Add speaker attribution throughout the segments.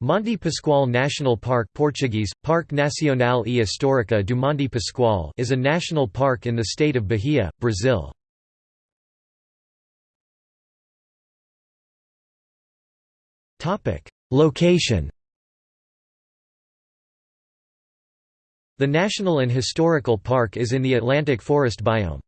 Speaker 1: Monte Pascoal National Park Portuguese, Parque Nacional e Histórico do Monte Pascoal is a national park in the state of Bahia, Brazil. Location The National and Historical Park is in the Atlantic Forest biome.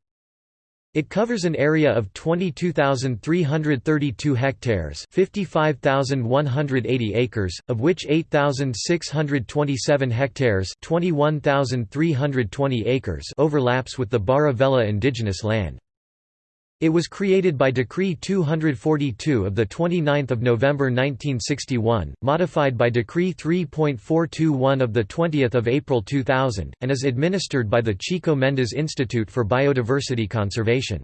Speaker 1: It covers an area of 22,332 hectares 55,180 acres, of which 8,627 hectares 21,320 acres overlaps with the Barra Velha indigenous land. It was created by Decree 242 of 29 November 1961, modified by Decree 3.421 of 20 April 2000, and is administered by the Chico Mendes Institute for Biodiversity Conservation.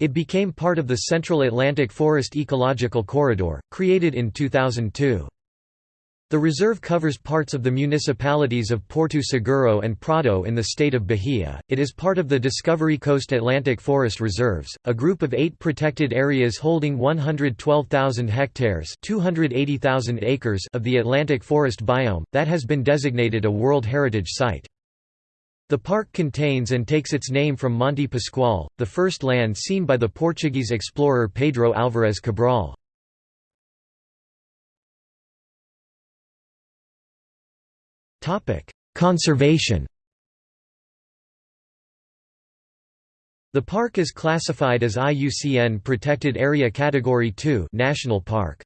Speaker 1: It became part of the Central Atlantic Forest Ecological Corridor, created in 2002. The reserve covers parts of the municipalities of Porto Seguro and Prado in the state of Bahia. It is part of the Discovery Coast Atlantic Forest Reserves, a group of eight protected areas holding 112,000 hectares (280,000 acres) of the Atlantic Forest biome, that has been designated a World Heritage Site. The park contains and takes its name from Monte Pascoal, the first land seen by the Portuguese explorer Pedro Álvares Cabral. Conservation The park is classified as IUCN Protected Area Category 2 National Park.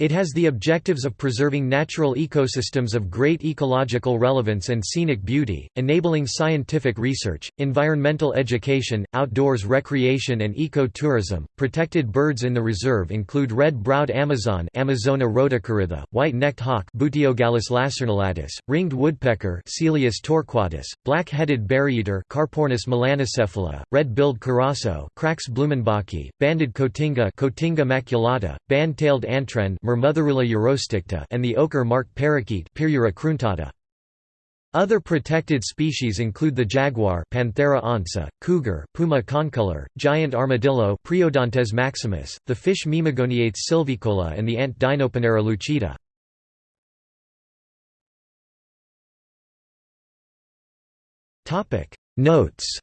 Speaker 1: It has the objectives of preserving natural ecosystems of great ecological relevance and scenic beauty, enabling scientific research, environmental education, outdoors recreation and eco-tourism. Protected birds in the reserve include red-browed Amazon Amazona rhodocorytha, white-necked hawk Buteogallus lacernulatus, ringed woodpecker Celeus torquatus, black-headed berryeater Carpornis melanocephala, red-billed curassow Crax blumenbachii, banded cotinga Cotinga maculata, band-tailed antwren Myrmotherula urosticta and the ochre-marked parakeet cruentata. Other protected species include the jaguar Panthera onca, cougar Puma concolor, giant armadillo Priodontes maximus, the fish Mimagoniates sylvicola and the ant Dinoponera lucida. Notes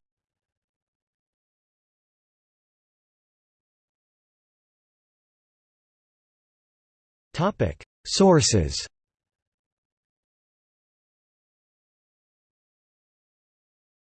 Speaker 1: Sources